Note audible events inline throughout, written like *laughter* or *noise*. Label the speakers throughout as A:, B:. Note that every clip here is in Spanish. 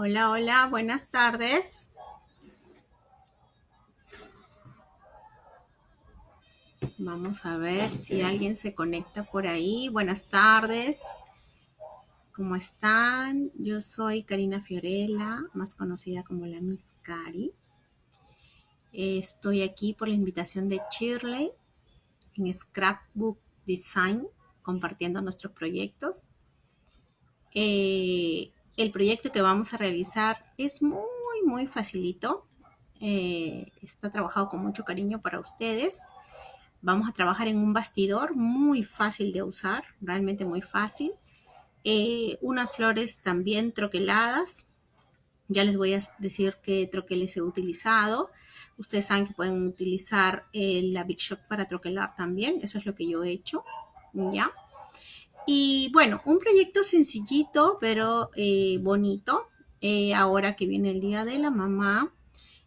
A: Hola, hola, buenas tardes. Vamos a ver si alguien se conecta por ahí. Buenas tardes. ¿Cómo están? Yo soy Karina Fiorella, más conocida como la Miss Cari. Estoy aquí por la invitación de Shirley en Scrapbook Design, compartiendo nuestros proyectos. Eh, el proyecto que vamos a realizar es muy, muy facilito. Eh, está trabajado con mucho cariño para ustedes. Vamos a trabajar en un bastidor muy fácil de usar, realmente muy fácil. Eh, unas flores también troqueladas. Ya les voy a decir qué troqueles he utilizado. Ustedes saben que pueden utilizar la Big Shot para troquelar también. Eso es lo que yo he hecho. ¿Ya? Y bueno, un proyecto sencillito, pero eh, bonito. Eh, ahora que viene el Día de la Mamá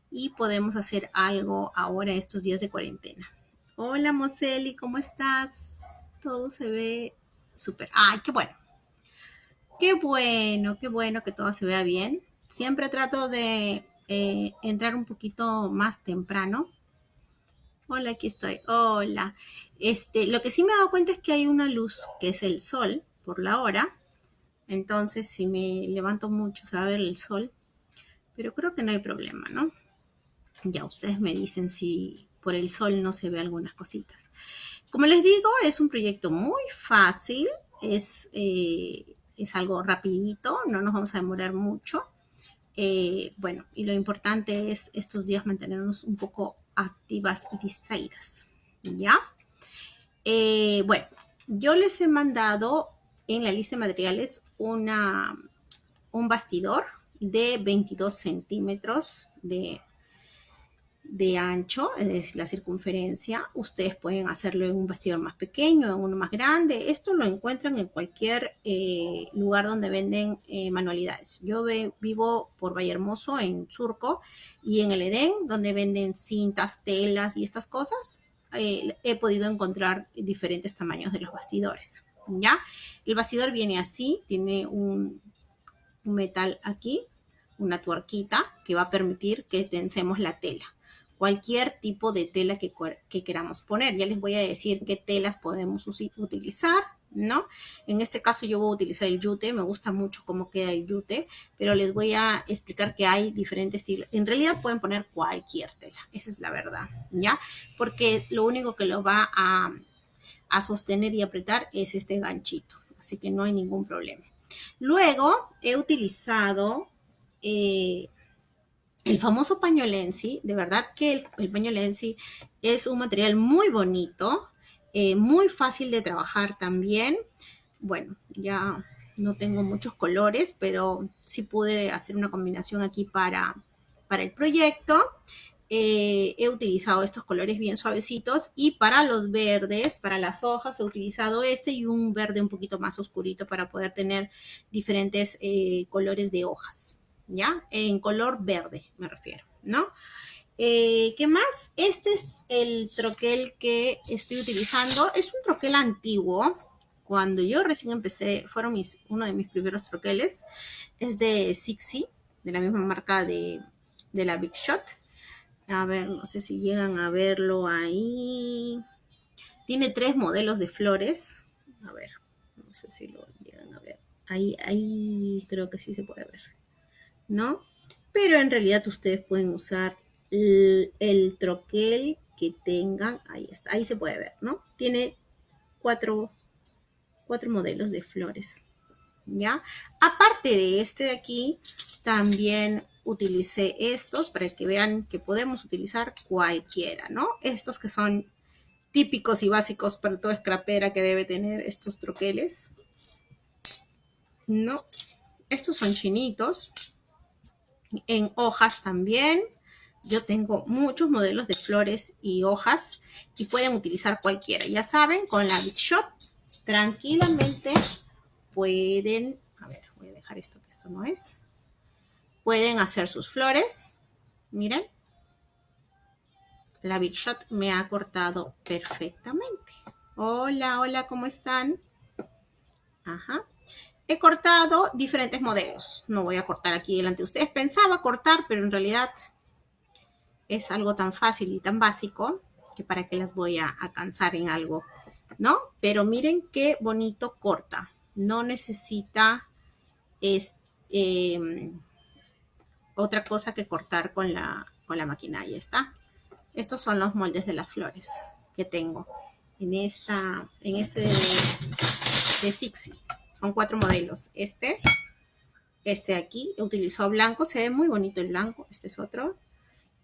A: y podemos hacer algo ahora estos días de cuarentena. Hola, Moseli, ¿cómo estás? Todo se ve súper. ¡Ay, qué bueno! Qué bueno, qué bueno que todo se vea bien. Siempre trato de eh, entrar un poquito más temprano. Hola, aquí estoy. Hola. Este, lo que sí me he dado cuenta es que hay una luz, que es el sol, por la hora. Entonces, si me levanto mucho, se va a ver el sol. Pero creo que no hay problema, ¿no? Ya ustedes me dicen si por el sol no se ve algunas cositas. Como les digo, es un proyecto muy fácil. Es, eh, es algo rapidito, no nos vamos a demorar mucho. Eh, bueno, y lo importante es estos días mantenernos un poco activas y distraídas. ¿Ya? Eh, bueno, yo les he mandado en la lista de materiales una, un bastidor de 22 centímetros de, de ancho, es la circunferencia. Ustedes pueden hacerlo en un bastidor más pequeño, en uno más grande. Esto lo encuentran en cualquier eh, lugar donde venden eh, manualidades. Yo vivo por Vallehermoso, en Surco, y en el Edén, donde venden cintas, telas y estas cosas. Eh, he podido encontrar diferentes tamaños de los bastidores. ¿Ya? El bastidor viene así, tiene un, metal aquí, una tuerquita que va a permitir que tensemos la tela. Cualquier tipo de tela que, que queramos poner. Ya les voy a decir qué telas podemos utilizar ¿no? En este caso yo voy a utilizar el yute, me gusta mucho cómo queda el yute, pero les voy a explicar que hay diferentes estilos. En realidad pueden poner cualquier tela, esa es la verdad, ¿ya? Porque lo único que lo va a, sostener y apretar es este ganchito, así que no hay ningún problema. Luego he utilizado eh, el famoso pañolensi, de verdad que el, el pañolensi es un material muy bonito, eh, muy fácil de trabajar también. Bueno, ya no tengo muchos colores, pero sí pude hacer una combinación aquí para, para el proyecto. Eh, he utilizado estos colores bien suavecitos y para los verdes, para las hojas, he utilizado este y un verde un poquito más oscurito para poder tener diferentes eh, colores de hojas, ¿ya? En color verde me refiero, ¿no? Eh, ¿Qué más? Este es el troquel que estoy utilizando. Es un troquel antiguo. Cuando yo recién empecé, fueron mis, uno de mis primeros troqueles. Es de Sixi, de la misma marca de, de la Big Shot. A ver, no sé si llegan a verlo ahí. Tiene tres modelos de flores. A ver, no sé si lo llegan a ver. Ahí, ahí creo que sí se puede ver. ¿No? Pero en realidad ustedes pueden usar el, troquel que tengan, ahí está, ahí se puede ver, ¿no? Tiene cuatro, cuatro modelos de flores, ¿ya? Aparte de este de aquí, también utilicé estos para que vean que podemos utilizar cualquiera, ¿no? Estos que son típicos y básicos para toda scrapera que debe tener estos troqueles. No, estos son chinitos. En hojas también. Yo tengo muchos modelos de flores y hojas y pueden utilizar cualquiera. Ya saben, con la Big Shot tranquilamente pueden, a ver, voy a dejar esto que esto no es. Pueden hacer sus flores. Miren. La Big Shot me ha cortado perfectamente. Hola, hola, ¿cómo están? Ajá. he cortado diferentes modelos. No voy a cortar aquí delante de ustedes. Pensaba cortar, pero en realidad es algo tan fácil y tan básico que para qué las voy a, cansar en algo, ¿no? Pero miren qué bonito corta. No necesita em, otra cosa que cortar con la, con la máquina. Ahí está. Estos son los moldes de las flores que tengo en, esta, en este de, de Sixi. Son cuatro modelos. Este, este aquí, he utilizado blanco, se ve muy bonito el blanco. Este es otro.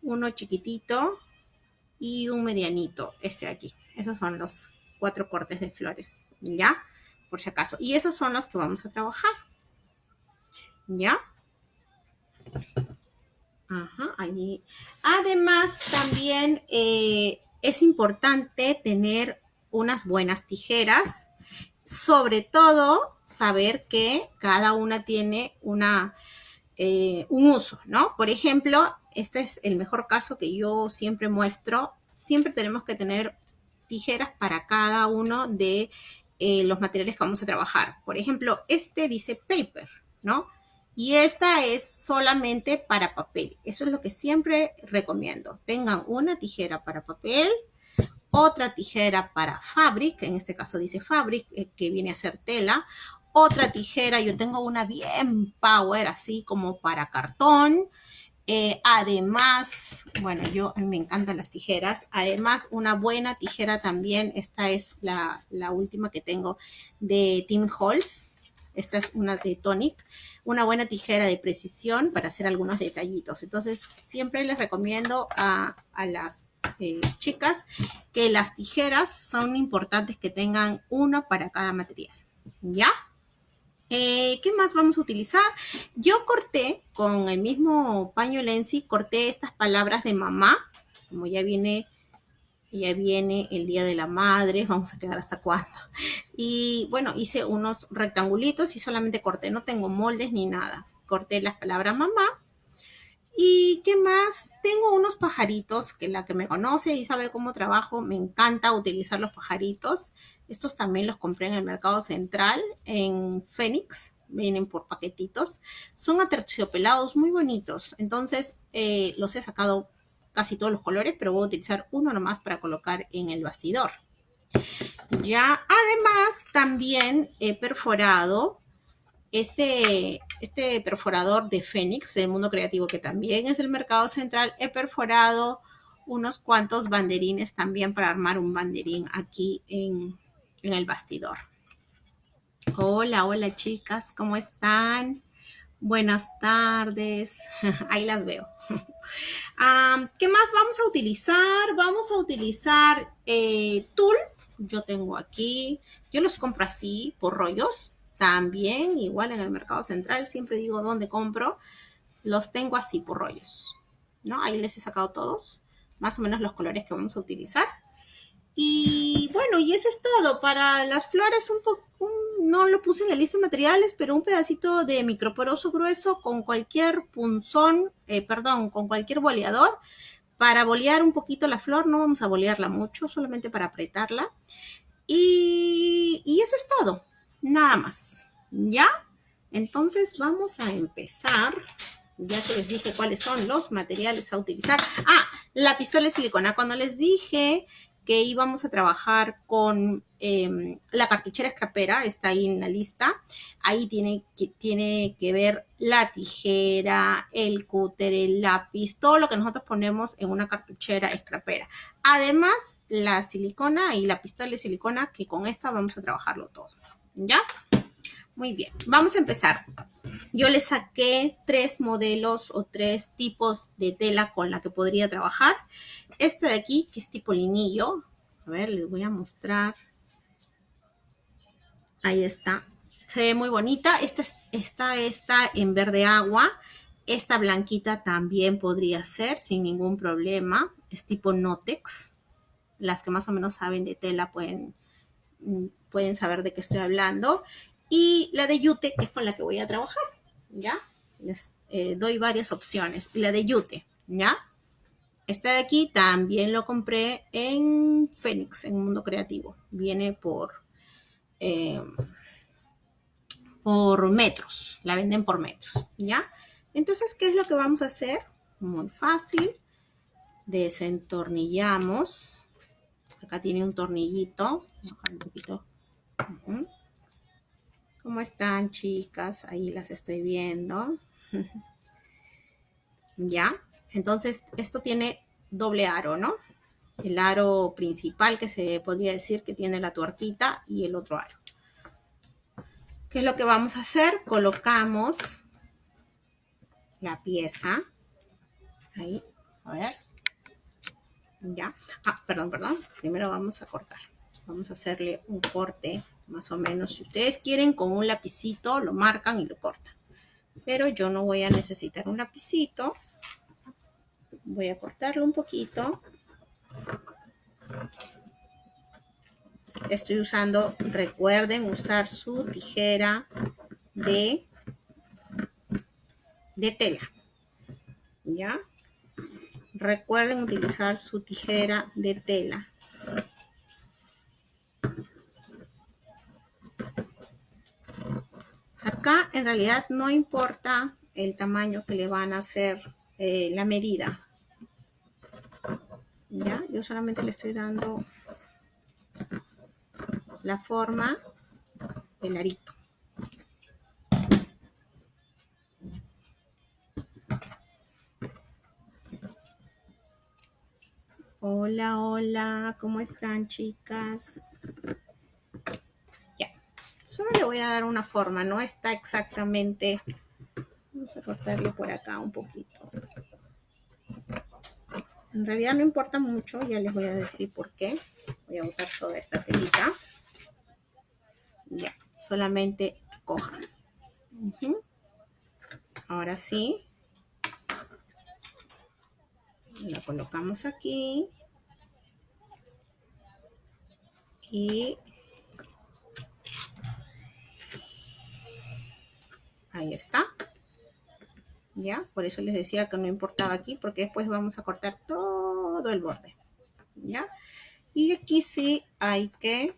A: Uno chiquitito y un medianito, este de aquí. Esos son los cuatro cortes de flores, ¿ya? Por si acaso. Y esos son los que vamos a trabajar. ¿Ya? Ajá, ahí. Además, también eh, es importante tener unas buenas tijeras sobre todo saber que cada una tiene una, eh, un uso, ¿no? Por ejemplo, este es el mejor caso que yo siempre muestro. Siempre tenemos que tener tijeras para cada uno de eh, los materiales que vamos a trabajar. Por ejemplo, este dice paper, ¿no? Y esta es solamente para papel. Eso es lo que siempre recomiendo. Tengan una tijera para papel, otra tijera para fabric, en este caso dice fabric, eh, que viene a ser tela, otra tijera, yo tengo una bien power, así como para cartón, eh, además, bueno, yo me encantan las tijeras. Además, una buena tijera también. Esta es la, última que tengo de Tim Holtz. Esta es una de Tonic. Una buena tijera de precisión para hacer algunos detallitos. Entonces, siempre les recomiendo a, a las eh, chicas, que las tijeras son importantes que tengan una para cada material. ¿Ya? Eh, ¿Qué más vamos a utilizar? Yo corté con el mismo paño Lenzi, corté estas palabras de mamá, como ya viene, ya viene el Día de la Madre, vamos a quedar hasta cuándo. Y bueno, hice unos rectangulitos y solamente corté, no tengo moldes ni nada. Corté las palabras mamá ¿Y qué más? Tengo unos pajaritos que la que me conoce y sabe cómo trabajo, me encanta utilizar los pajaritos. Estos también los compré en el mercado central, en Phoenix, vienen por paquetitos. Son aterciopelados muy bonitos, entonces eh, los he sacado casi todos los colores, pero voy a utilizar uno nomás para colocar en el bastidor. Ya, además, también he perforado este, este perforador de Fénix del mundo creativo, que también es el mercado central, he perforado unos cuantos banderines también para armar un banderín aquí en, el bastidor. Hola, hola chicas, ¿cómo están? Buenas tardes, *laughs* ahí las veo. *laughs* ¿Qué más vamos a utilizar? Vamos a utilizar eh, tul. Yo tengo aquí, yo los compro así por rollos. También, igual en el mercado central, siempre digo dónde compro, los tengo así por rollos, ¿no? Ahí les he sacado todos, más o menos los colores que vamos a utilizar. Y bueno, y eso es todo. Para las flores, un no lo puse en la lista de materiales, pero un pedacito de microporoso grueso con cualquier punzón, eh, perdón, con cualquier boleador para bolear un poquito la flor. No vamos a bolearla mucho, solamente para apretarla. Y, y eso es todo nada más. ¿Ya? Entonces vamos a empezar. Ya que les dije cuáles son los materiales a utilizar. Ah, la pistola de silicona. Cuando les dije que íbamos a trabajar con em, la cartuchera escrapera, está ahí en la lista. Ahí tiene que, tiene que ver la tijera, el cúter, el lápiz, todo lo que nosotros ponemos en una cartuchera escrapera. Además, la silicona y la pistola de silicona, que con esta vamos a trabajarlo todo. ¿Ya? Muy bien, vamos a empezar. Yo le saqué tres modelos o tres tipos de tela con la que podría trabajar. Este de aquí, que es tipo linillo. A ver, les voy a mostrar. Ahí está. Se ve muy bonita. Esta, esta en verde agua. Esta blanquita también podría ser sin ningún problema. Es tipo Notex. Las que más o menos saben de tela pueden mm, pueden saber de qué estoy hablando. Y la de Yute, que es con la que voy a trabajar, ¿ya? Les eh, doy varias opciones. La de Yute, ¿ya? Esta de aquí también lo compré en Fénix, en Mundo Creativo. Viene por, eh, por metros, la venden por metros, ¿ya? Entonces, ¿qué es lo que vamos a hacer? Muy fácil. Desentornillamos. Acá tiene un tornillito. un poquito. ¿Cómo están, chicas? Ahí las estoy viendo. *laughs* ¿Ya? Entonces, esto tiene doble aro, ¿no? El aro principal que se podría decir que tiene la tuerquita y el otro aro. ¿Qué es lo que vamos a hacer? Colocamos la pieza. Ahí, a ver. Ya. Ah, perdón, perdón. Primero vamos a cortar. Vamos a hacerle un corte, más o menos. Si ustedes quieren, con un lapicito lo marcan y lo cortan. Pero yo no voy a necesitar un lapicito. Voy a cortarlo un poquito. Estoy usando, recuerden usar su tijera de, de tela. ¿Ya? Recuerden utilizar su tijera de tela. Acá en realidad no importa el tamaño que le van a hacer eh, la medida. ¿Ya? Yo solamente le estoy dando la forma del arito. Hola, hola, ¿cómo están chicas? Le voy a dar una forma, no está exactamente... Vamos a cortarle por acá un poquito. En realidad no importa mucho, ya les voy a decir por qué. Voy a botar toda esta telita. Ya, solamente cojan. Ahora sí. La colocamos aquí. Y ahí está. ¿Ya? Por eso les decía que no importaba aquí, porque después vamos a cortar todo el borde. ¿Ya? Y aquí sí hay que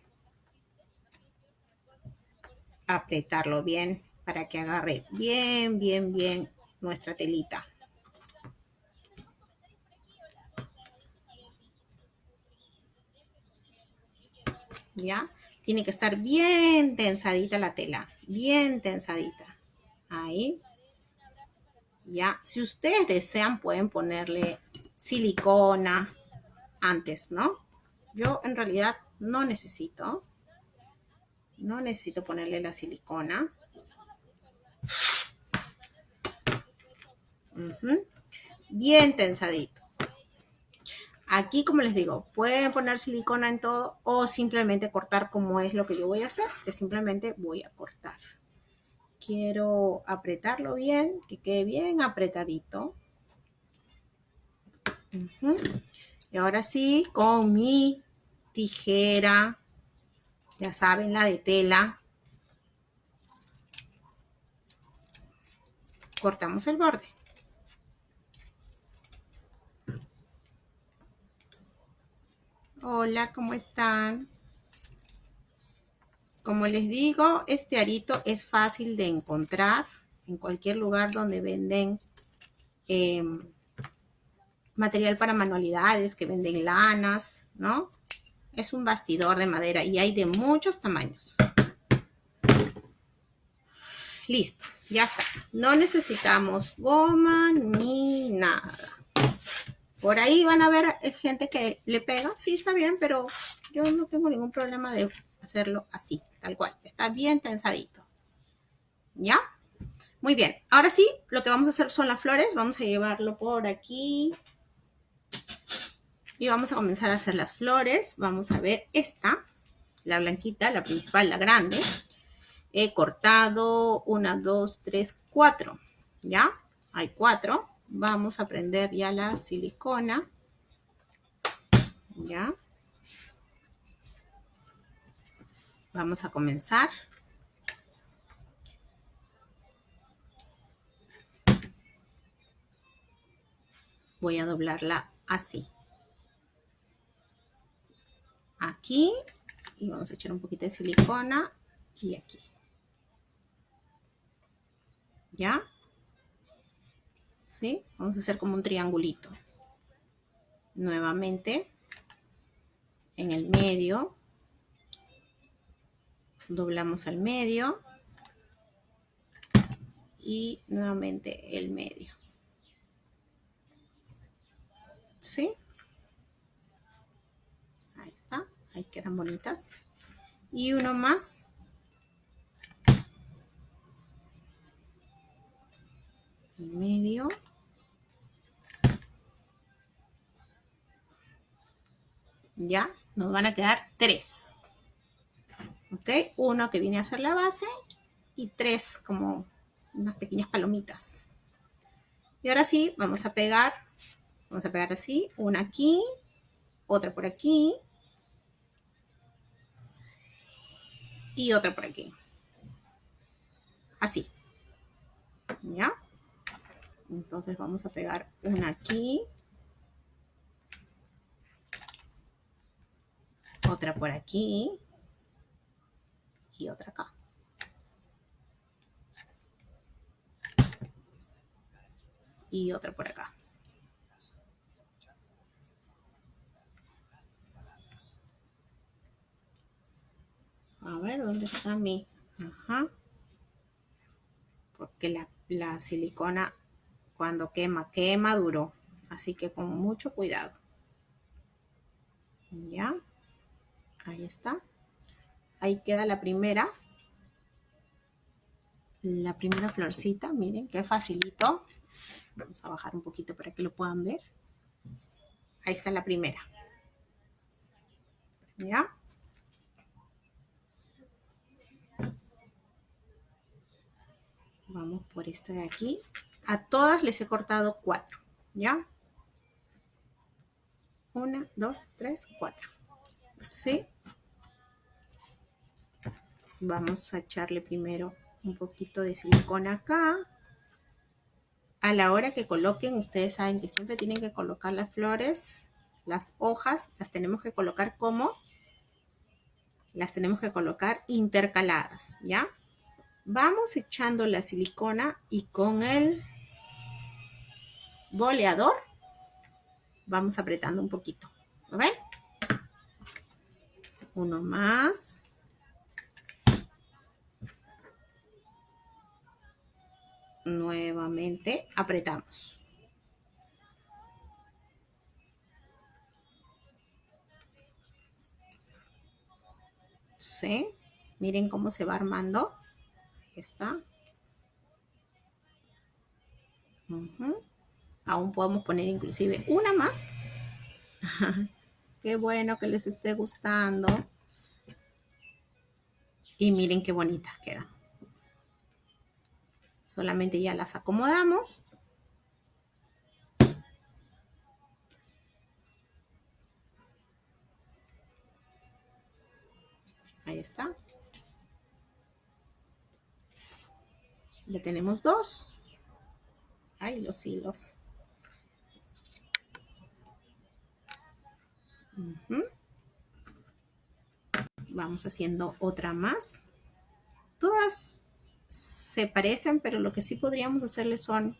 A: apretarlo bien para que agarre bien, bien, bien nuestra telita. ¿Ya? Tiene que estar bien tensadita la tela, bien tensadita. Ahí. ¿Ya? Si ustedes desean, pueden ponerle silicona antes, ¿no? Yo en realidad no necesito. No necesito ponerle la silicona. Bien tensadito. Aquí, como les digo, pueden poner silicona en todo o simplemente cortar como es lo que yo voy a hacer, que simplemente voy a cortar. Quiero apretarlo bien, que quede bien apretadito. Y ahora sí, con mi tijera ya saben, la de tela. Cortamos el borde. Hola, ¿cómo están? Como les digo, este arito es fácil de encontrar en cualquier lugar donde venden em, material para manualidades, que venden lanas, ¿no? Es un bastidor de madera y hay de muchos tamaños. Listo, ya está. No necesitamos goma ni nada. Por ahí van a ver gente que le pega. Sí, está bien, pero yo no tengo ningún problema de hacerlo así, tal cual. Está bien tensadito. ¿Ya? Muy bien. Ahora sí, lo que vamos a hacer son las flores. Vamos a llevarlo por aquí. Y vamos a comenzar a hacer las flores. Vamos a ver esta, la blanquita, la principal, la grande. He cortado una, dos, tres, cuatro. ¿Ya? Hay cuatro. Vamos a prender ya la silicona. ¿Ya? Vamos a comenzar. Voy a doblarla así aquí y vamos a echar un poquito de silicona y aquí. ¿Ya? ¿Sí? Vamos a hacer como un triangulito. Nuevamente, en el medio, doblamos al medio y nuevamente el medio. ¿Sí? Ahí está, ahí quedan bonitas. Y uno más. Medio. Ya, nos van a quedar tres. ¿Ok? Uno que viene a ser la base y tres como unas pequeñas palomitas. Y ahora sí, vamos a pegar, vamos a pegar así, una aquí, otra por aquí y otra por aquí. Así. ¿Ya? Entonces vamos a pegar una aquí, otra por aquí y otra acá. y otra por acá. A ver, ¿dónde está mi? Ajá. Porque la, la silicona cuando quema, quema duro. Así que con mucho cuidado. Ya. Ahí está. Ahí queda la primera. La primera florcita, miren, qué facilito. Vamos a bajar un poquito para que lo puedan ver. Ahí está la primera. ¿Ya? Vamos por esta de aquí. A todas les he cortado cuatro. ¿Ya? Una, dos, tres, cuatro. ¿Sí? Vamos a echarle primero un poquito de silicona acá a la hora que coloquen, ustedes saben que siempre tienen que colocar las flores, las hojas, las tenemos que colocar como, las tenemos que colocar intercaladas, ¿ya? Vamos echando la silicona y con el boleador vamos apretando un poquito, ven? Uno más. Nuevamente apretamos. ¿Sí? Miren cómo se va armando. Está. Aún podemos poner inclusive una más. *laughs* qué bueno que les esté gustando. Y miren qué bonitas quedan. Solamente ya las acomodamos. Ahí está. Ya tenemos dos. Ahí los hilos. Vamos haciendo otra más. Todas se parecen, pero lo que sí podríamos hacerle son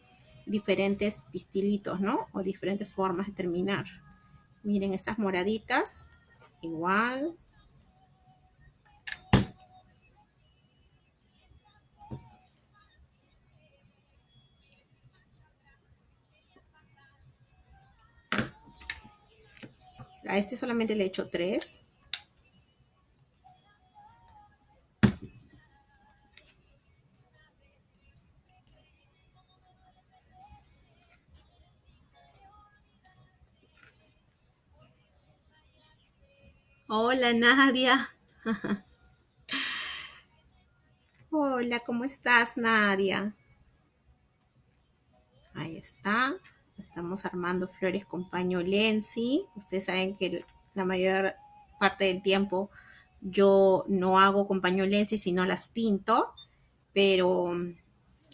A: diferentes pistilitos, ¿no? O diferentes formas de terminar. Miren estas moraditas, igual. A este solamente le he hecho tres. Hola Nadia. Hola, ¿cómo estás Nadia? Ahí está. Estamos armando flores con paño Lenzi. Ustedes saben que la mayor parte del tiempo yo no hago con paño Lenzi, sino las pinto. Pero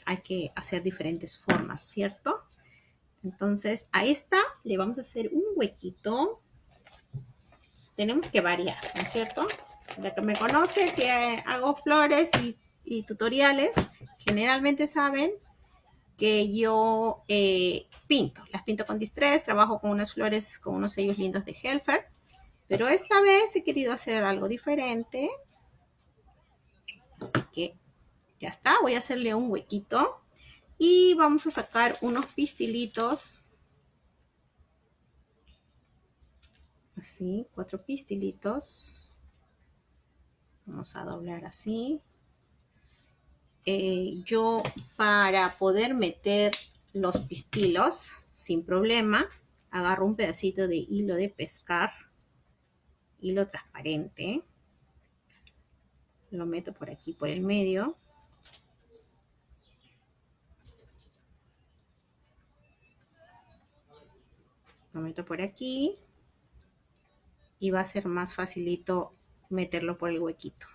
A: hay que hacer diferentes formas, ¿cierto? Entonces a esta le vamos a hacer un huequito tenemos que variar, ¿no es cierto? La que me conoce, que hago flores y, tutoriales, generalmente saben que yo eh, pinto. Las pinto con Distress, trabajo con unas flores, con unos sellos lindos de Helfer. Pero esta vez he querido hacer algo diferente. Así que ya está, voy a hacerle un huequito. Y vamos a sacar unos pistilitos. Así, cuatro pistilitos. Vamos a doblar así. Eh, yo para poder meter los pistilos sin problema, agarro un pedacito de hilo de pescar, hilo transparente, lo meto por aquí, por el medio. Lo meto por aquí y va a ser más facilito meterlo por el huequito.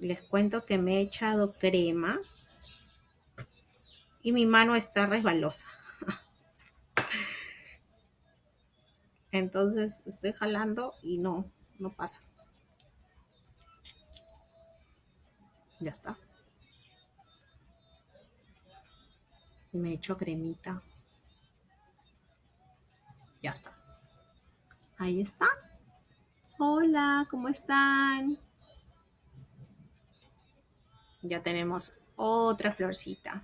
A: Les cuento que me he echado crema y mi mano está resbalosa. Entonces estoy jalando y no, no pasa. Ya está. Me echo cremita. Ya está. Ahí está. Hola, ¿cómo están? Ya tenemos otra florcita.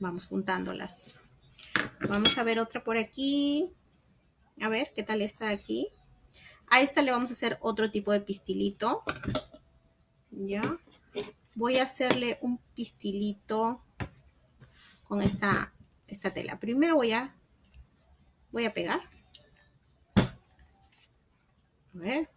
A: Vamos juntándolas. Vamos a ver otra por aquí. A ver, ¿qué tal está aquí? A esta le vamos a hacer otro tipo de pistilito. Ya. Voy a hacerle un pistilito con esta, esta tela. Primero voy a, voy a pegar. A ver.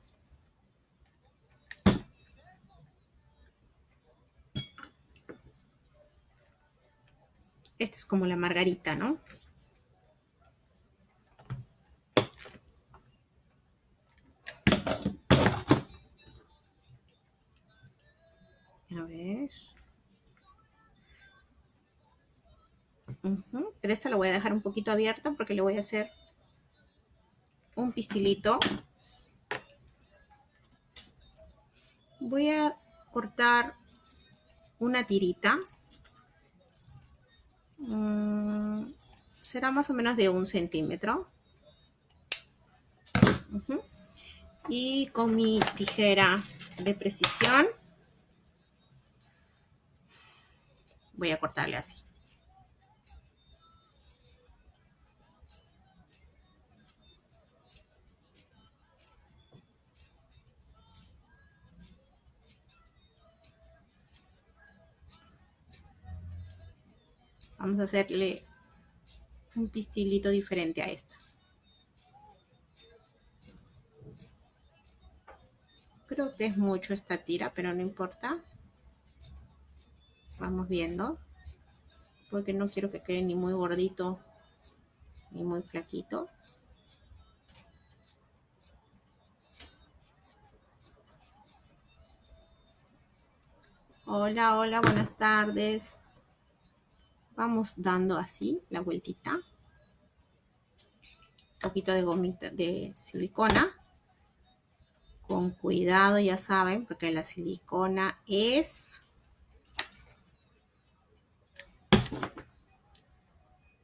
A: Esta es como la margarita, ¿no? A ver. Pero esta la voy a dejar un poquito abierta porque le voy a hacer un pistilito. Voy a cortar una tirita. Mm, será más o menos de un centímetro. Y con mi tijera de precisión voy a cortarle así. Vamos a hacerle un pistilito diferente a esta. Creo que es mucho esta tira, pero no importa. Vamos viendo. Porque no quiero que quede ni muy gordito ni muy flaquito. Hola, hola, buenas tardes. Vamos dando así la vueltita. Un poquito de gomita de silicona. Con cuidado, ya saben, porque la silicona es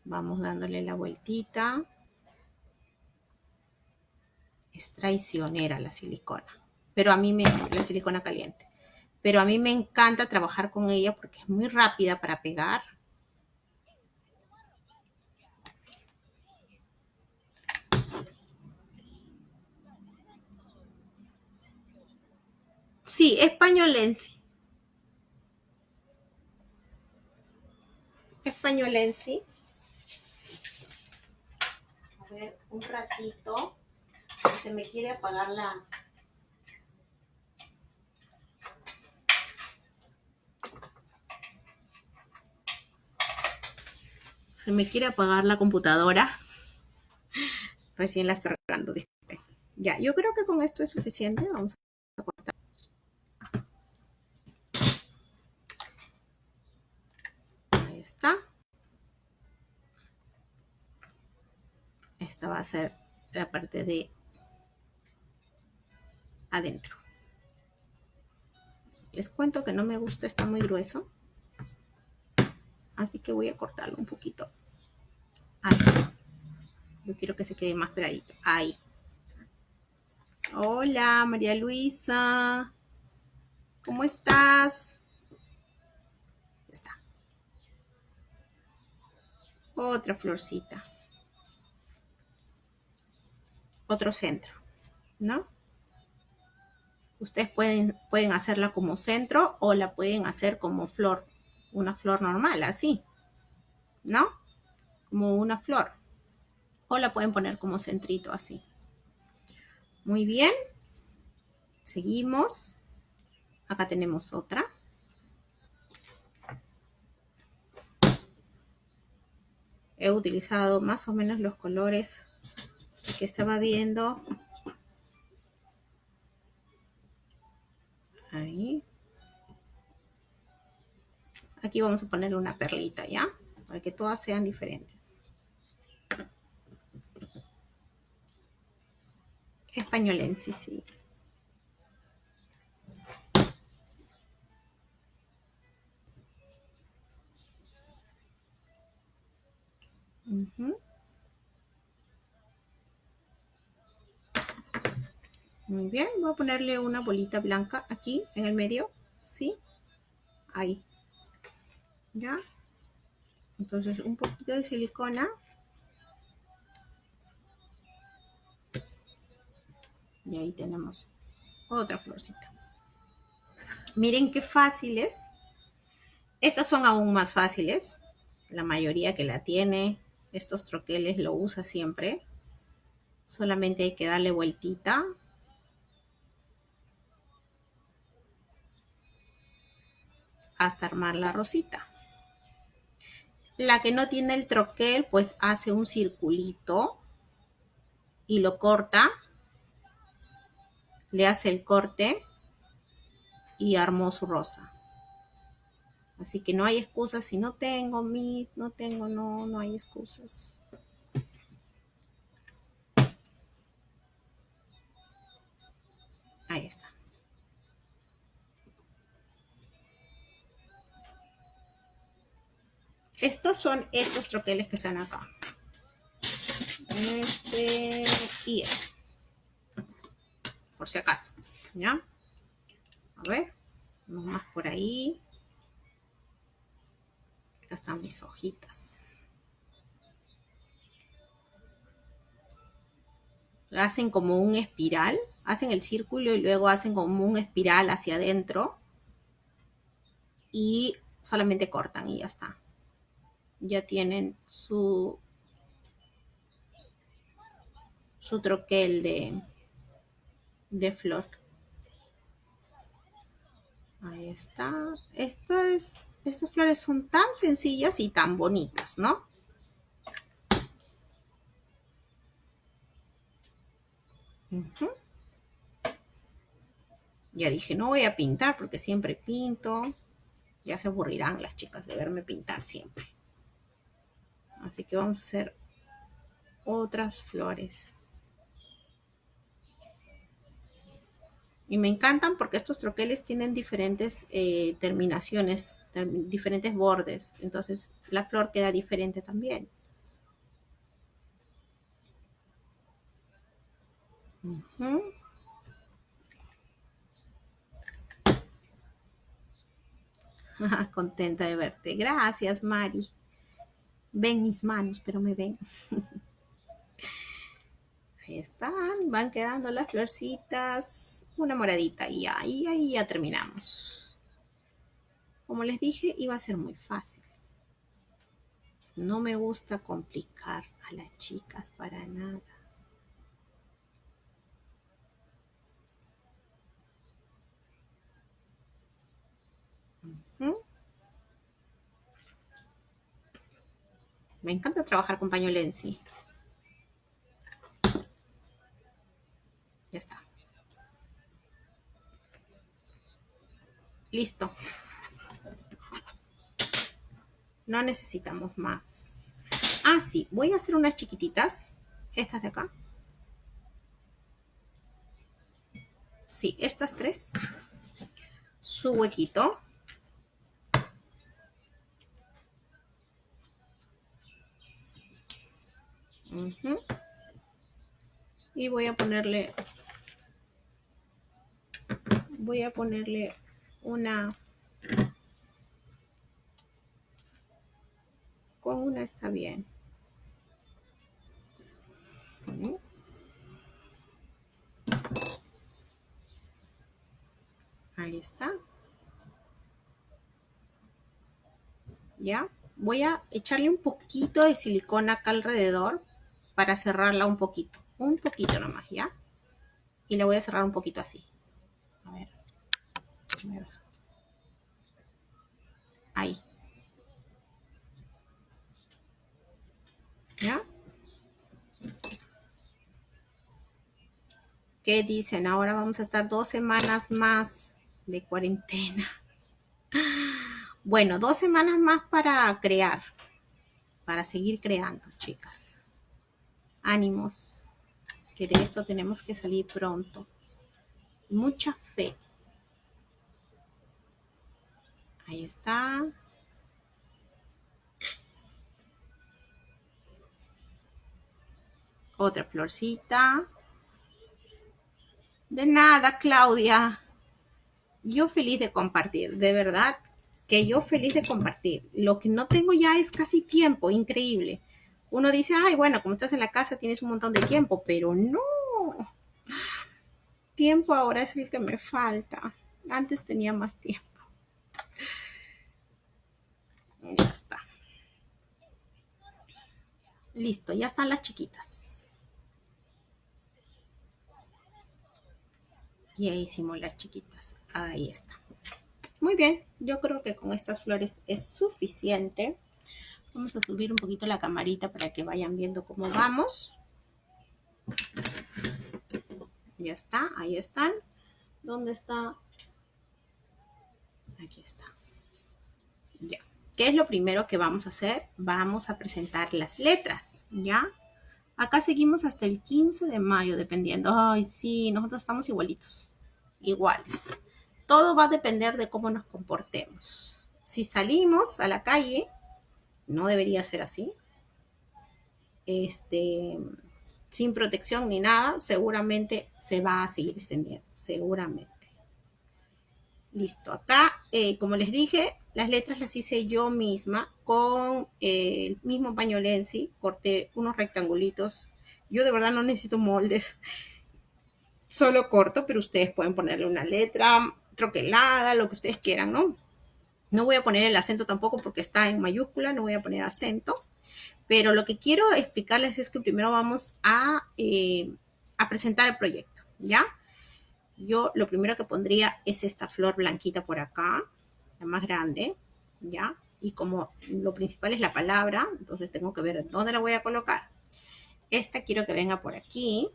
A: Vamos dándole la vueltita. Es traicionera la silicona. Pero a mí me, la silicona caliente. Pero a mí me encanta trabajar con ella porque es muy rápida para pegar. Sí, españolense. Españolense ver un ratito. Se me quiere apagar la... Se me quiere apagar la computadora. Recién la estoy arreglando. Ya, yo creo que con esto es suficiente. Vamos a cortar. Está. Esta va a ser la parte de adentro. Les cuento que no me gusta, está muy grueso. Así que voy a cortarlo un poquito. Yo quiero que se quede más pegadito. Ahí. Hola, María Luisa. ¿Cómo estás? Está. Otra florcita. Otro centro, ¿no? Ustedes pueden, pueden hacerla como centro o la pueden hacer como flor. Una flor normal, así. ¿No? Como una flor. O la pueden poner como centrito, así. Muy bien. Seguimos. Acá tenemos otra. He utilizado más o menos los colores que estaba viendo Ahí. Aquí vamos a poner una perlita, ¿ya? Para que todas sean diferentes. Españolense, sí. Bien, voy a ponerle una bolita blanca aquí en el medio, ¿sí? Ahí. ¿Ya? Entonces un poquito de silicona. Y ahí tenemos otra florcita. Miren qué fáciles. Estas son aún más fáciles. La mayoría que la tiene, estos troqueles lo usa siempre. Solamente hay que darle vueltita hasta armar la rosita. La que no tiene el troquel, pues hace un circulito y lo corta. Le hace el corte y armó su rosa. Así que no hay excusas. Si no tengo mis, no tengo, no, no hay excusas. Ahí está. Estos son estos troqueles que están acá. Este y este. Por si acaso. ¿Ya? A ver. Uno más por ahí. Acá están mis hojitas. Hacen como un espiral. Hacen el círculo y luego hacen como un espiral hacia adentro. Y solamente cortan y ya está ya tienen su, su troquel de, de flor. Ahí está. Estas, estas flores son tan sencillas y tan bonitas, ¿no? Ya dije, no voy a pintar porque siempre pinto. Ya se aburrirán las chicas de verme pintar siempre. Así que vamos a hacer otras flores. Y me encantan porque estos troqueles tienen diferentes eh, terminaciones, diferentes bordes. Entonces la flor queda diferente también. *laughs* Contenta de verte. Gracias, Mari. Ven mis manos, pero me ven. *laughs* Ahí están, van quedando las florcitas. Una moradita y ahí, ahí ya terminamos. Como les dije, iba a ser muy fácil. No me gusta complicar a las chicas para nada. Me encanta trabajar con pañolensi. Ya está. Listo. No necesitamos más. Ah, sí, voy a hacer unas chiquititas. Estas de acá. Sí, estas tres. Su huequito. Y voy a ponerle voy a ponerle una con una está bien. Ahí está. Ya voy a echarle un poquito de silicona acá alrededor para cerrarla un poquito un poquito nomás ya y le voy a cerrar un poquito así a ver Ahí. ¿Ya? ¿Qué dicen? Ahora vamos a estar dos semanas más de cuarentena. Bueno, dos semanas más para crear, para seguir creando, chicas. Ánimos, que de esto tenemos que salir pronto. Mucha fe. Ahí está. Otra florcita. De nada, Claudia. Yo feliz de compartir, de verdad que yo feliz de compartir. Lo que no tengo ya es casi tiempo, increíble. Uno dice, ay, bueno, como estás en la casa tienes un montón de tiempo, pero no. Tiempo ahora es el que me falta. Antes tenía más tiempo. Ya está. Listo, ya están las chiquitas. Y ahí hicimos las chiquitas. Ahí está. Muy bien, yo creo que con estas flores es suficiente. Vamos a subir un poquito la camarita para que vayan viendo cómo vamos. Ya está, ahí están. ¿Dónde está? Aquí está. Ya. ¿Qué es lo primero que vamos a hacer? Vamos a presentar las letras, ¿ya? Acá seguimos hasta el 15 de mayo, dependiendo. Ay, sí, nosotros estamos igualitos. Iguales. Todo va a depender de cómo nos comportemos. Si salimos a la calle, no debería ser así. Este, sin protección ni nada, seguramente se va a seguir extendiendo. Seguramente. Listo. Acá, eh, como les dije, las letras las hice yo misma con eh, el mismo paño Lenzi. Corté unos rectangulitos. Yo de verdad no necesito moldes. *laughs* Solo corto, pero ustedes pueden ponerle una letra troquelada, lo que ustedes quieran, ¿no? No voy a poner el acento tampoco porque está en mayúscula, no voy a poner acento. Pero lo que quiero explicarles es que primero vamos a, eh, a presentar el proyecto, ¿ya? Yo lo primero que pondría es esta flor blanquita por acá la más grande, ¿ya? Y como lo principal es la palabra, entonces tengo que ver dónde la voy a colocar. Esta quiero que venga por aquí.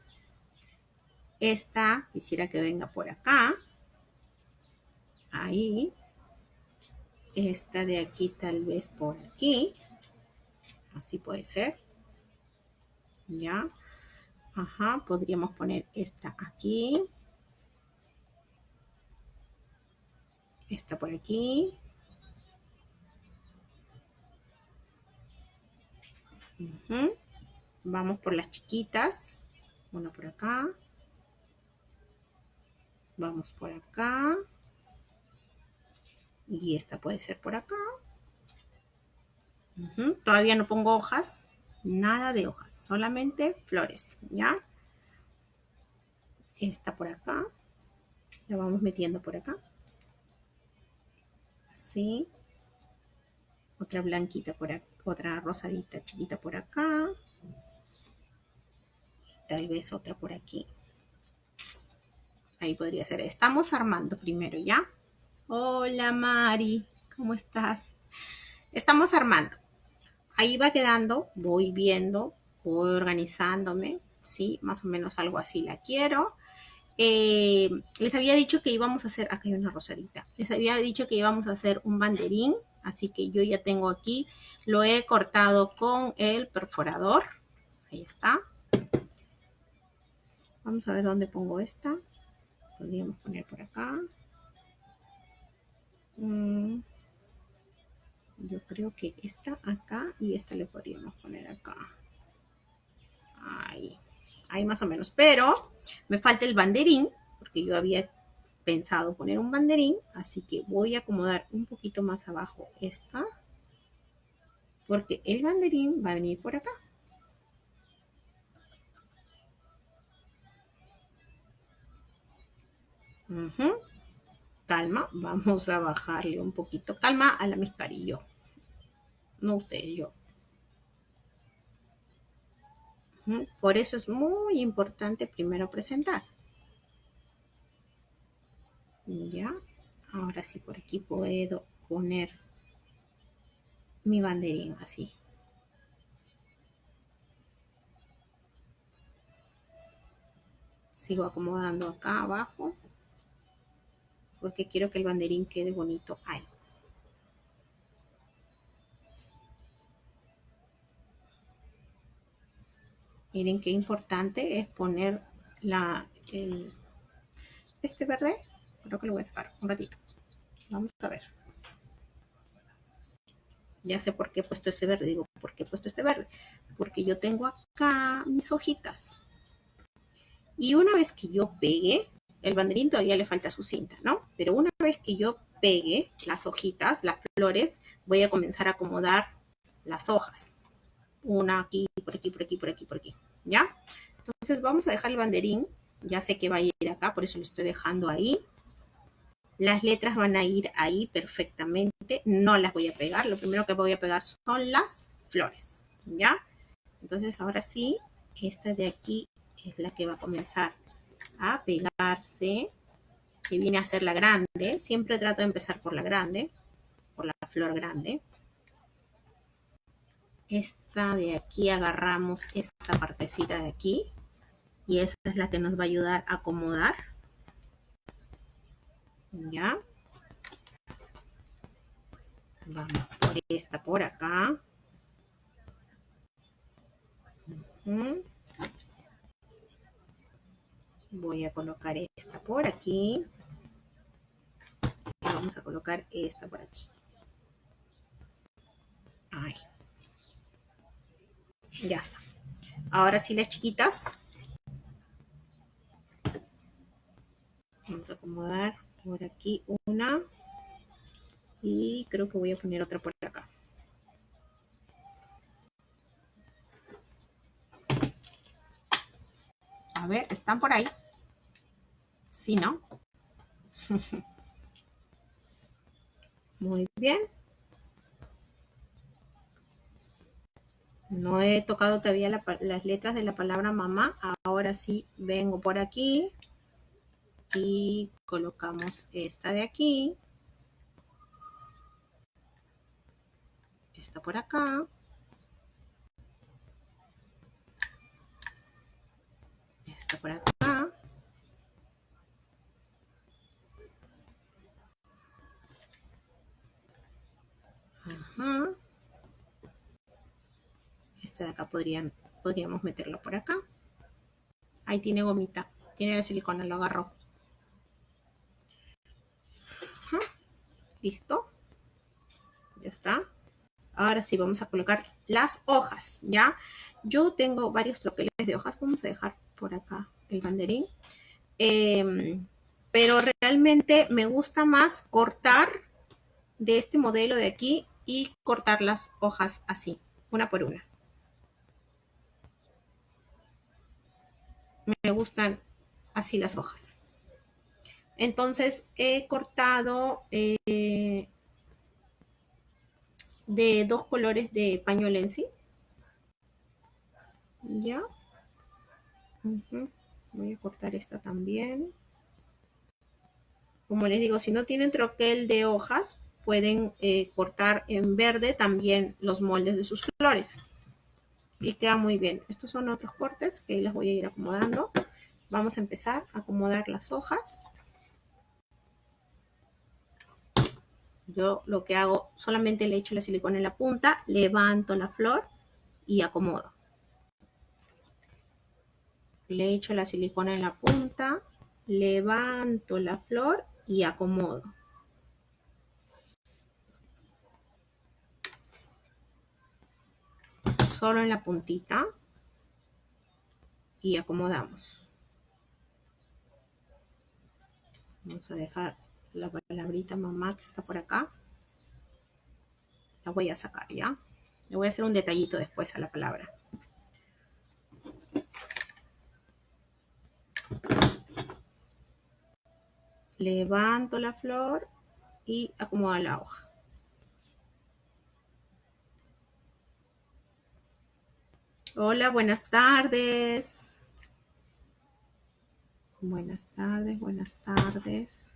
A: Esta quisiera que venga por acá. Ahí. Esta de aquí tal vez por aquí. Así puede ser. ¿Ya? Ajá, podríamos poner esta aquí. Está por aquí. Vamos por las chiquitas. Una por acá. Vamos por acá. Y esta puede ser por acá. Todavía no pongo hojas. Nada de hojas. Solamente flores. ¿Ya? Esta por acá. La vamos metiendo por acá. Así. Otra blanquita por acá, otra rosadita chiquita por acá. tal vez otra por aquí. Ahí podría ser. Estamos armando primero, ¿ya? Hola Mari, ¿cómo estás? Estamos armando. Ahí va quedando, voy viendo, voy organizándome, ¿sí? Más o menos algo así la quiero. Eh, les había dicho que íbamos a hacer, acá hay una rosadita, les había dicho que íbamos a hacer un banderín Así que yo ya tengo aquí, lo he cortado con el perforador. Ahí está. Vamos a ver dónde pongo esta. Podríamos poner por acá. Mm. Yo creo que esta acá y esta le podríamos poner acá. Ahí. Ahí más o menos. Pero me falta el banderín, porque yo había pensado poner un banderín. Así que voy a acomodar un poquito más abajo esta. Porque el banderín va a venir por acá. Calma, vamos a bajarle un poquito. Calma a la mezcarillo. No usted, yo. Por eso es muy importante primero presentar. Ya. Ahora sí, por aquí puedo poner mi banderín así. Sigo acomodando acá abajo porque quiero que el banderín quede bonito ahí. Miren qué importante es poner la, este verde. Creo que lo voy a sacar un ratito. Vamos a ver. Ya sé por qué he puesto ese verde. Digo, ¿por qué he puesto este verde? Porque yo tengo acá mis hojitas. Y una vez que yo pegue, el banderín todavía le falta su cinta, ¿no? Pero una vez que yo pegue las hojitas, las flores, voy a comenzar a acomodar las hojas. Una aquí, por aquí, por aquí, por aquí, por aquí, ¿ya? Entonces vamos a dejar el banderín. Ya sé que va a ir acá, por eso lo estoy dejando ahí. Las letras van a ir ahí perfectamente. No las voy a pegar. Lo primero que voy a pegar son las flores, ¿ya? Entonces ahora sí, esta de aquí es la que va a comenzar a pegarse, que viene a ser la grande. Siempre trato de empezar por la grande, por la flor grande. Esta de aquí agarramos esta partecita de aquí y esa es la que nos va a ayudar a acomodar. ¿Ya? Vamos por esta por acá. Voy a colocar esta por aquí. Y vamos a colocar esta por aquí. Ahí. Ya está. Ahora sí las chiquitas. Vamos a acomodar por aquí una. Y creo que voy a poner otra por acá. A ver, ¿están por ahí? Sí, ¿no? *laughs* Muy bien. No he tocado todavía las letras de la palabra mamá. Ahora sí vengo por aquí. Y colocamos esta de aquí. Esta por acá. Esta por acá. Este de acá podríamos meterlo por acá. Ahí tiene gomita. Tiene la silicona, lo agarró. Listo. Ya está. Ahora sí, vamos a colocar las hojas, ¿ya? Yo tengo varios troqueles de hojas. Vamos a dejar por acá el banderín. Em, pero realmente me gusta más cortar de este modelo de aquí y cortar las hojas así, una por una. Me gustan así las hojas. Entonces he cortado eh, de dos colores de pañuelo en sí. Ya. Voy a cortar esta también. Como les digo, si no tienen troquel de hojas, pueden eh, cortar en verde también los moldes de sus flores. Y queda muy bien. Estos son otros cortes que les voy a ir acomodando. Vamos a empezar a acomodar las hojas. Yo lo que hago, solamente le echo la silicona en la punta, levanto la flor y acomodo. Le echo la silicona en la punta, levanto la flor y acomodo. Solo en la puntita y acomodamos. Vamos a dejar la palabrita mamá que está por acá. La voy a sacar, ¿ya? Le voy a hacer un detallito después a la palabra. Levanto la flor y acomodo la hoja. Hola, buenas tardes. Buenas tardes, buenas tardes.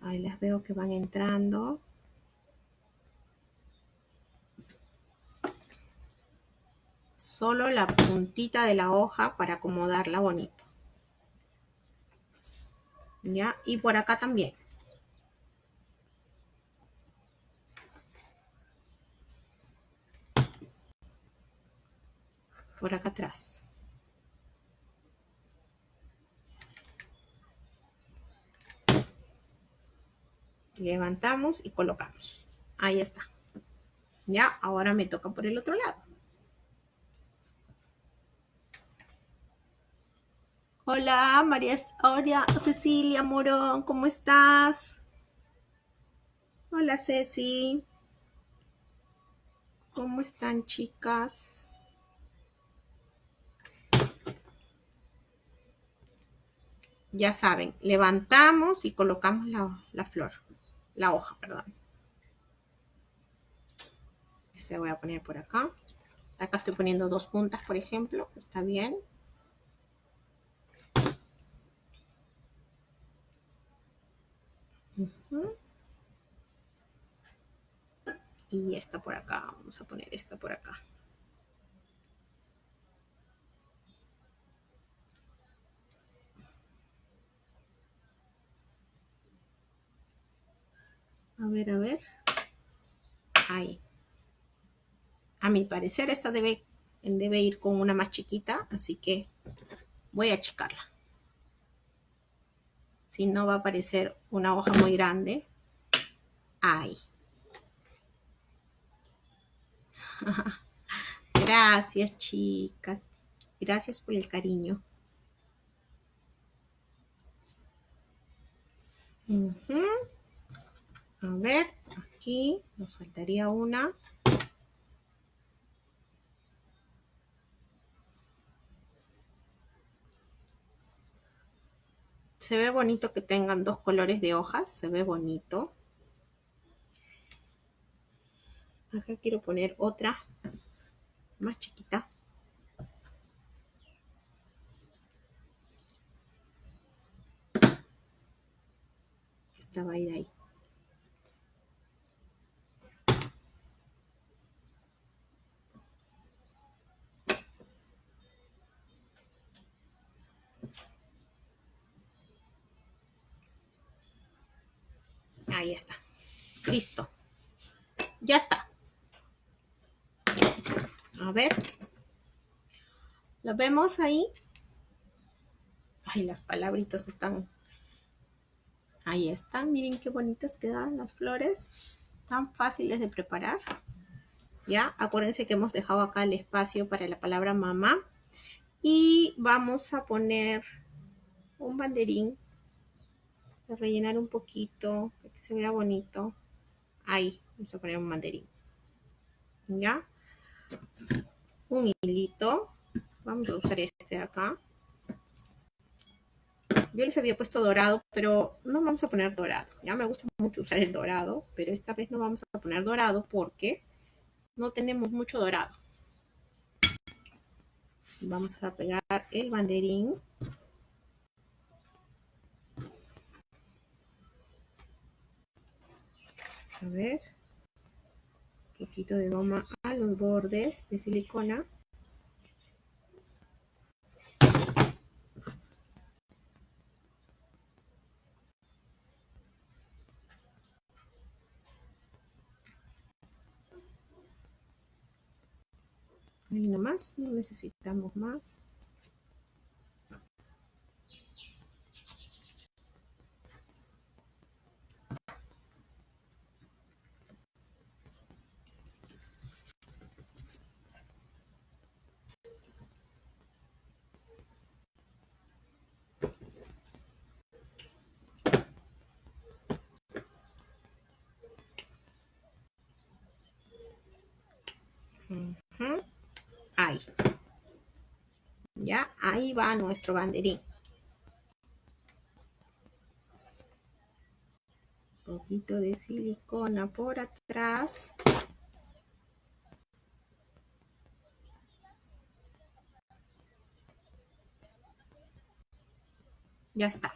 A: Ahí las veo que van entrando. Solo la puntita de la hoja para acomodarla bonito. ¿Ya? Y por acá también. Por acá atrás. Levantamos y colocamos. Ahí está. Ya, ahora me toca por el otro lado. Hola, María, Hola, Cecilia Morón, ¿cómo estás? Hola, Ceci. ¿Cómo están, chicas? Ya saben, levantamos y colocamos la, la flor, la hoja, perdón. Este voy a poner por acá. Acá estoy poniendo dos puntas, por ejemplo. Está bien. Y esta por acá, vamos a poner esta por acá. A ver, a ver. Ahí. A mi parecer esta debe, debe ir con una más chiquita, así que voy a achicarla si no va a aparecer una hoja muy grande. Ahí. *laughs* Gracias, chicas. Gracias por el cariño. A ver, aquí nos faltaría una. Se ve bonito que tengan dos colores de hojas, se ve bonito. Acá quiero poner otra más chiquita. Esta va a ir ahí. Ahí está. Listo. Ya está. A ver. ¿Lo vemos ahí? Ay, las palabritas están... Ahí están. Miren qué bonitas quedan las flores. Tan fáciles de preparar. Ya, acuérdense que hemos dejado acá el espacio para la palabra mamá. Y vamos a poner un banderín rellenar un poquito, para se vea bonito. Ahí, vamos a poner un mandarín. ¿Ya? Un hilito. Vamos a usar este de acá. Yo les había puesto dorado, pero no vamos a poner dorado. Ya me gusta mucho usar el dorado, pero esta vez no vamos a poner dorado porque no tenemos mucho dorado. Vamos a pegar el banderín a ver, un poquito de goma a los bordes de silicona. Y nomás, no necesitamos más. Ya, ahí va nuestro banderín. Un poquito de silicona por atrás. Ya está.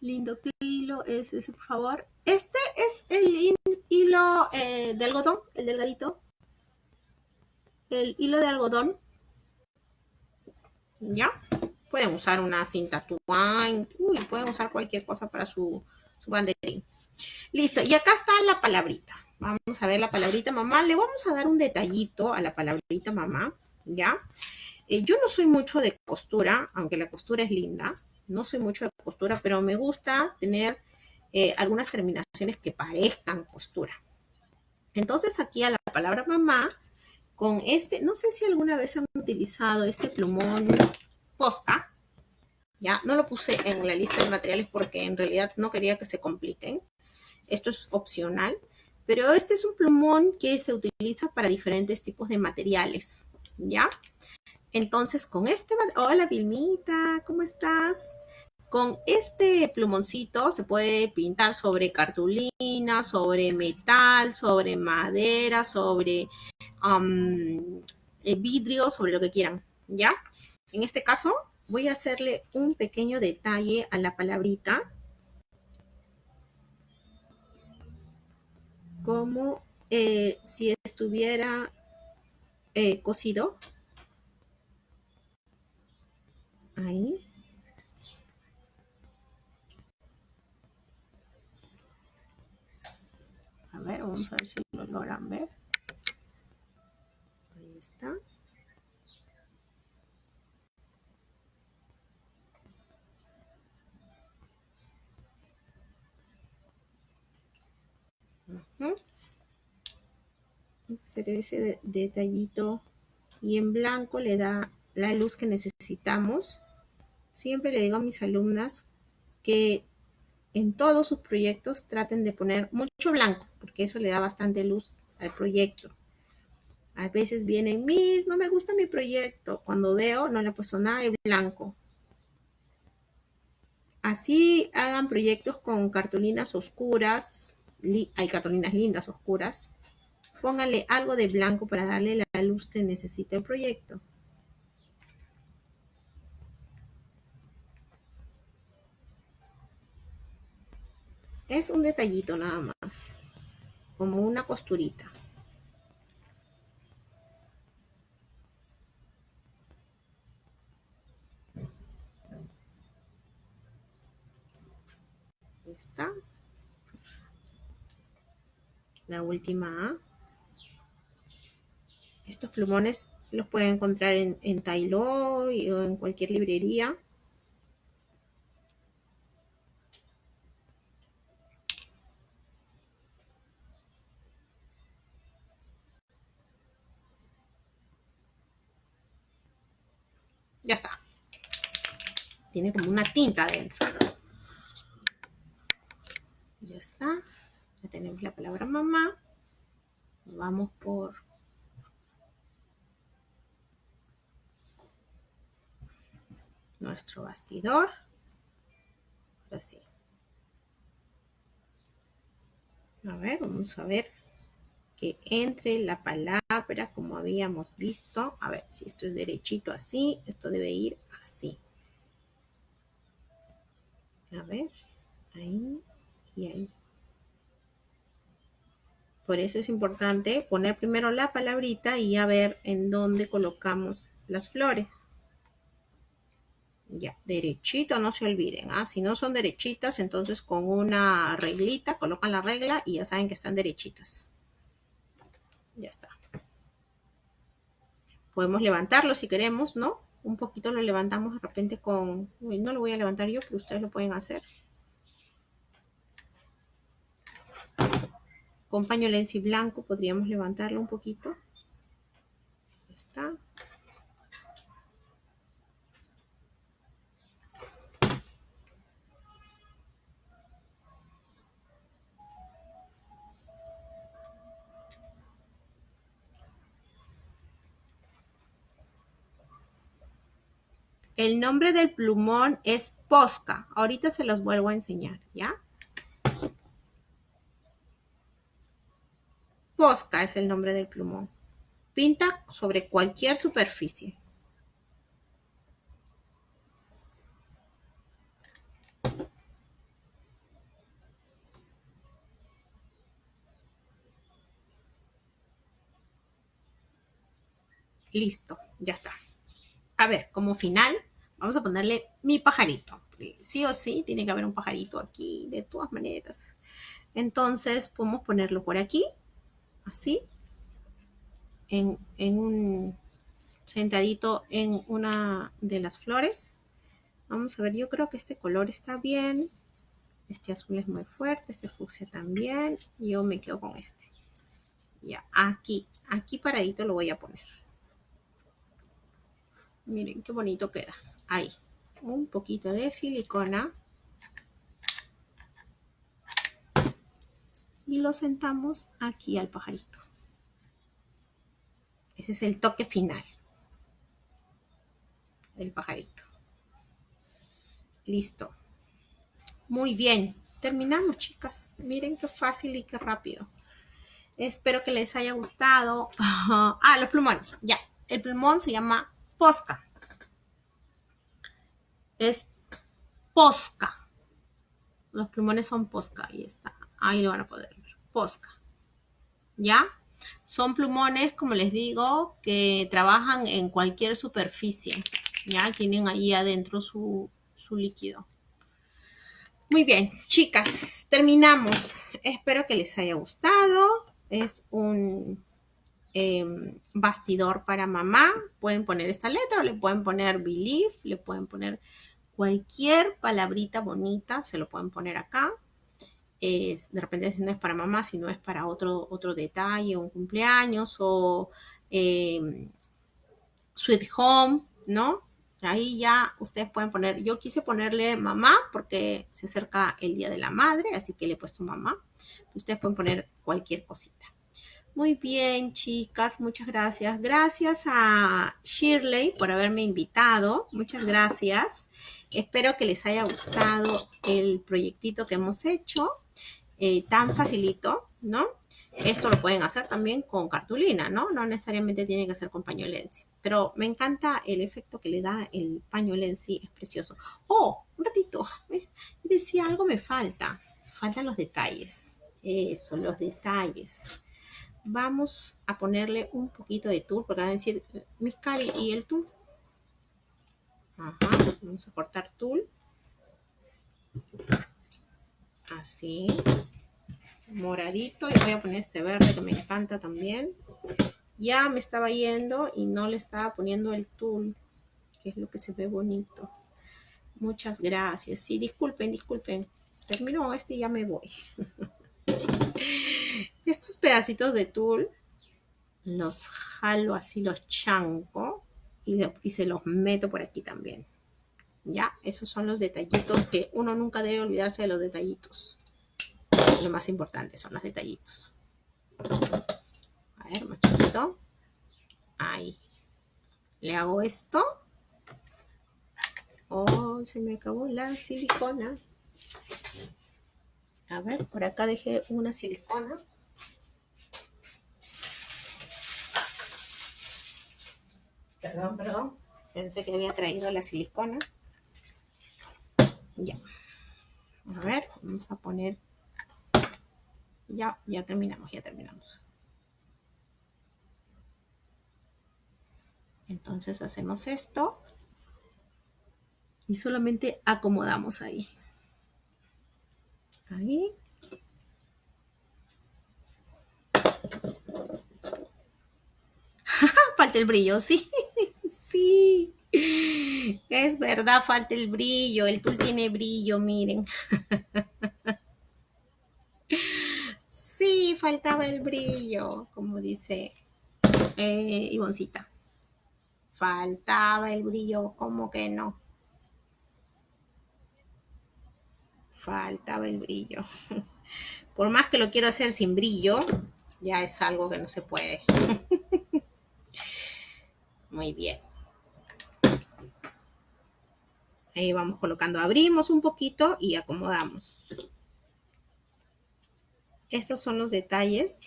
A: Lindo hilo es ese, por favor. Este es el hilo eh, de algodón, el delgadito el hilo de algodón. ¿Ya? Pueden usar una cinta tuán. Uy, pueden usar cualquier cosa para su, su banderín. Listo. Y acá está la palabrita. Vamos a ver la palabrita mamá. Le vamos a dar un detallito a la palabrita mamá. ¿Ya? Eh, yo no soy mucho de costura, aunque la costura es linda. No soy mucho de costura, pero me gusta tener eh, algunas terminaciones que parezcan costura. Entonces aquí a la palabra mamá con este, no sé si alguna vez han utilizado este plumón posta, ya, no lo puse en la lista de materiales porque en realidad no quería que se compliquen, esto es opcional, pero este es un plumón que se utiliza para diferentes tipos de materiales, ¿ya? Entonces con este, hola Vilmita, ¿cómo estás? Con este plumoncito se puede pintar sobre cartulina, sobre metal, sobre madera, sobre eh, vidrio, sobre lo que quieran, ¿ya? En este caso voy a hacerle un pequeño detalle a la palabrita. Como eh, si estuviera eh, cosido. Ahí. A ver, vamos a ver si lo logran ver. Ahí está. Vamos a hacer ese detallito y en blanco le da la luz que necesitamos. Siempre le digo a mis alumnas que en todos sus proyectos traten de poner mucho blanco, porque eso le da bastante luz al proyecto. A veces vienen, mis, no me gusta mi proyecto. Cuando veo, no le he puesto nada de blanco. Así hagan proyectos con cartulinas oscuras. Hay cartulinas lindas oscuras. Pónganle algo de blanco para darle la luz que necesita el proyecto. Es un detallito nada más, como una costurita. está. La última. Estos plumones los pueden encontrar en, en o en cualquier librería. Ya está. Tiene como una tinta adentro. Ya está. Ya tenemos la palabra mamá. Vamos por nuestro bastidor. Así. A ver, vamos a ver que entre la palabra como habíamos visto. A ver, si esto es derechito así, esto debe ir así. A ver, ahí y ahí. Por eso es importante poner primero la palabrita y a ver en dónde colocamos las flores. Ya, derechito, no se olviden. ¿ah? Si no son derechitas, entonces con una reglita colocan la regla y ya saben que están derechitas. Ya está. Podemos levantarlo si queremos, ¿no? Un poquito lo levantamos de repente con... no lo voy a levantar yo, pero ustedes lo pueden hacer. Con paño blanco podríamos levantarlo un poquito. Está. El nombre del plumón es Posca. Ahorita se los vuelvo a enseñar, ¿ya? Posca es el nombre del plumón. Pinta sobre cualquier superficie. Listo, ya está. A ver, como final, Vamos a ponerle mi pajarito. Sí o sí, tiene que haber un pajarito aquí, de todas maneras. Entonces, podemos ponerlo por aquí, así, en, un sentadito en una de las flores. Vamos a ver, yo creo que este color está bien. Este azul es muy fuerte, este fucsia también. Yo me quedo con este. Ya, aquí, aquí paradito lo voy a poner. Miren qué bonito queda ahí, un poquito de silicona. Y lo sentamos aquí al pajarito. Ese es el toque final. El pajarito. Listo. Muy bien. Terminamos, chicas. Miren qué fácil y qué rápido. Espero que les haya gustado. *laughs* Ah, los plumones. Ya. El plumón se llama Posca es posca. Los plumones son posca, ahí está. Ahí lo van a poder. Posca. ¿Ya? Son plumones, como les digo, que trabajan en cualquier superficie. ¿Ya? Tienen ahí adentro su, líquido. Muy bien, chicas, terminamos. Espero que les haya gustado. Es un em, bastidor para mamá. Pueden poner esta letra o le pueden poner believe, le pueden poner cualquier palabrita bonita se lo pueden poner acá. De repente no es para mamá, sino es para otro, otro detalle, un cumpleaños o em, sweet home, ¿no? Ahí ya ustedes pueden poner, yo quise ponerle mamá porque se acerca el Día de la Madre, así que le he puesto mamá. Ustedes pueden poner cualquier cosita. Muy bien, chicas, muchas gracias. Gracias a Shirley por haberme invitado. Muchas gracias. Espero que les haya gustado el proyectito que hemos hecho. Eh, tan facilito, ¿no? Esto lo pueden hacer también con cartulina, ¿no? No necesariamente tiene que ser con paño Pero me encanta el efecto que le da el paño es precioso. ¡Oh! Un ratito. *laughs* Decía, algo me falta. Faltan los detalles. Eso, los detalles vamos a ponerle un poquito de tul, porque van a decir, mis cari, ¿y el tul? Ajá, vamos a cortar tul. Así. Moradito. Y voy a poner este verde que me encanta también. Ya me estaba yendo y no le estaba poniendo el tul, que es lo que se ve bonito. Muchas gracias. Sí, disculpen, disculpen. Termino este y ya me voy. *laughs* Estos pedacitos de tul los jalo así, los chanco y, y se los meto por aquí también. Ya, esos son los detallitos que uno nunca debe olvidarse de los detallitos. Lo más importante son los detallitos. A ver, machito. Ahí. Le hago esto. Oh, se me acabó la silicona. A ver, por acá dejé una silicona. Perdón, perdón. Pensé que había traído la silicona. Ya. A ver, vamos a poner. Ya, ya terminamos, ya terminamos. Entonces hacemos esto. Y solamente acomodamos ahí. Ahí. *laughs* falta el brillo, sí, *laughs* sí. Es verdad, falta el brillo. El tul tiene brillo, miren. *laughs* Sí, faltaba el brillo, como dice eh, Ivoncita. Faltaba el brillo, ¿cómo que no? Faltaba el brillo. *laughs* Por más que lo quiero hacer sin brillo, ya es algo que no se puede. *laughs* Muy bien. Ahí vamos colocando, abrimos un poquito y acomodamos. Estos son los detalles.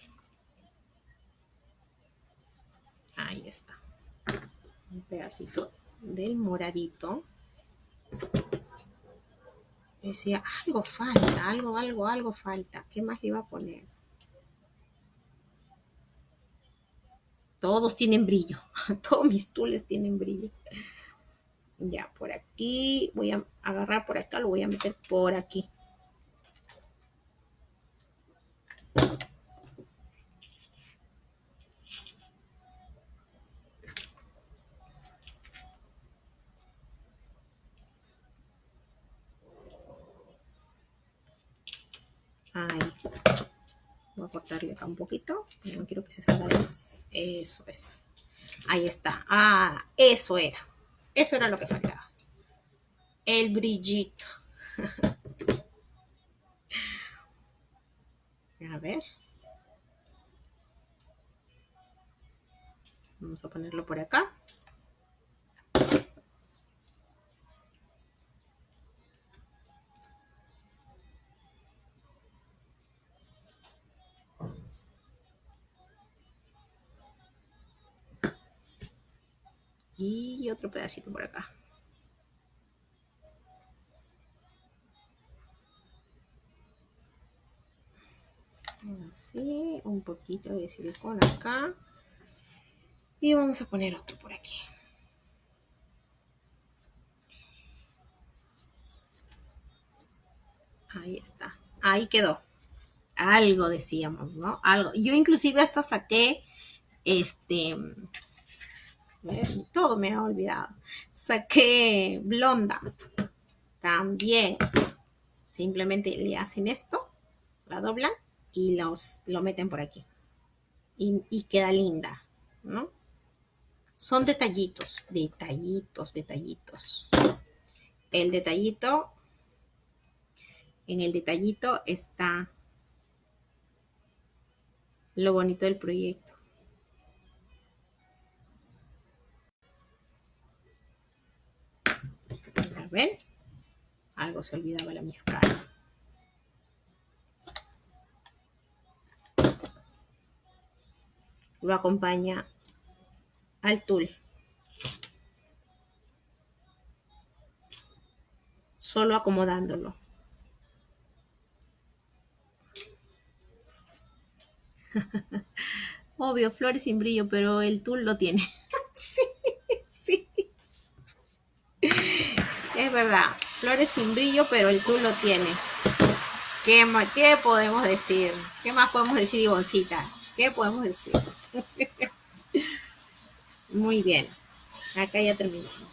A: Ahí está. Un pedacito del moradito. Decía, algo falta, algo, algo, algo falta. ¿Qué más le iba a poner? Todos tienen brillo. *laughs* Todos mis tules tienen brillo. Ya, por aquí. Voy a agarrar por acá, lo voy a meter por aquí. Ahí. Voy a cortarle acá un poquito. No quiero que se salga de más. Eso es. Ahí está. Ah, eso era. Eso era lo que faltaba. El brillito. *laughs* A ver. Vamos a ponerlo por acá. Y otro pedacito por acá. Así, un poquito de silicona acá. Y vamos a poner otro por aquí. Ahí está. Ahí quedó. Algo decíamos, ¿no? Algo. Yo inclusive hasta saqué este todo me ha olvidado. Saqué blonda. También. Simplemente le hacen esto, la doblan y los, lo meten por aquí. Y, queda linda, ¿no? Son detallitos, detallitos, detallitos. El detallito, en el detallito está lo bonito del proyecto. ¿Ven? Algo se olvidaba la miscara. Lo acompaña al tul. Solo acomodándolo. *laughs* Obvio, flores sin brillo, pero el tul lo tiene. sí. Es verdad, flores sin brillo, pero el tú tiene. ¿Qué, ¿Qué podemos decir? ¿Qué más podemos decir, Ivoncita? ¿Qué podemos decir? *laughs* Muy bien. Acá ya terminamos.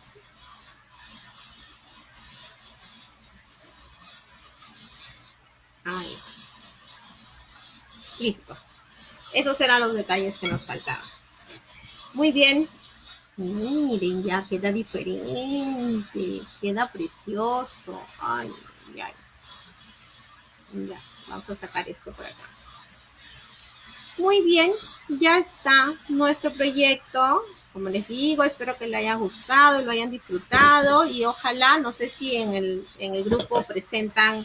A: Ahí. Listo. Esos eran los detalles que nos faltaban. Muy bien. Miren, ya queda diferente, queda precioso. Ay, ay. Ya, vamos a sacar esto por acá. Muy bien, ya está nuestro proyecto. Como les digo, espero que le haya gustado, lo hayan disfrutado y ojalá, no sé si en el, en el grupo presentan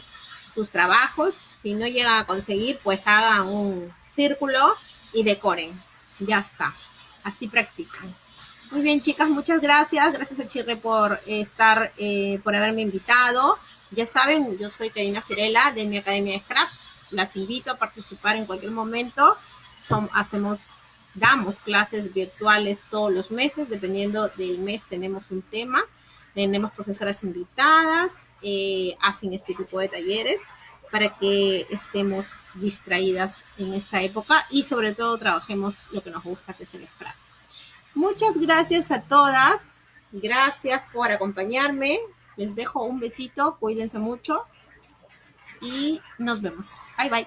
A: sus trabajos. Si no llegan a conseguir, pues hagan un círculo y decoren. Ya está. Así practican. Muy bien, chicas, muchas gracias. Gracias a Chirre por estar, eh, por haberme invitado. Ya saben, yo soy Karina Firela de mi Academia de Scrap. Las invito a participar en cualquier momento. hacemos, damos clases virtuales todos los meses, dependiendo del mes tenemos un tema. Tenemos profesoras invitadas, eh, hacen este tipo de talleres para que estemos distraídas en esta época y sobre todo trabajemos lo que nos gusta, que es el scrap. Muchas gracias a todas. Gracias por acompañarme. Les dejo un besito. Cuídense mucho. Y nos vemos. Bye bye.